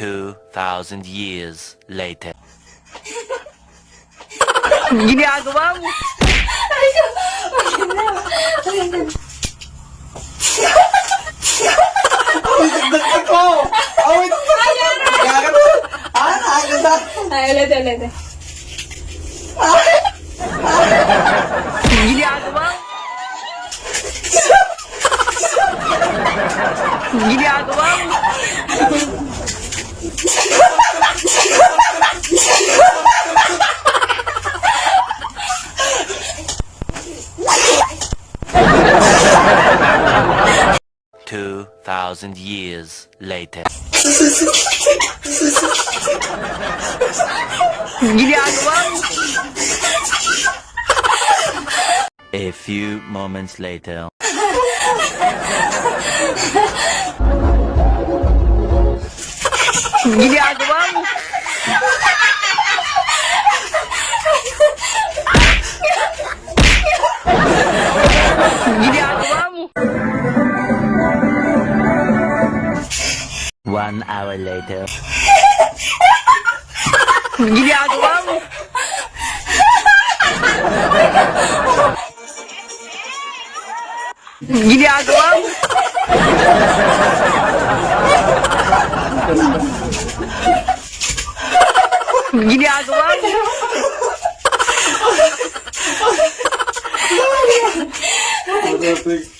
2,000 years later. Ginagawa mo? Dagdag ko! Oh, wait! Kaya ka Ah! Ay, ulit, ulit. Ginagawa mo? Ginagawa mo? Thousand years later. A few moments later. One hour later. Ginagawa mo? Ginagawa mo? Ginagawa mo? Perfect.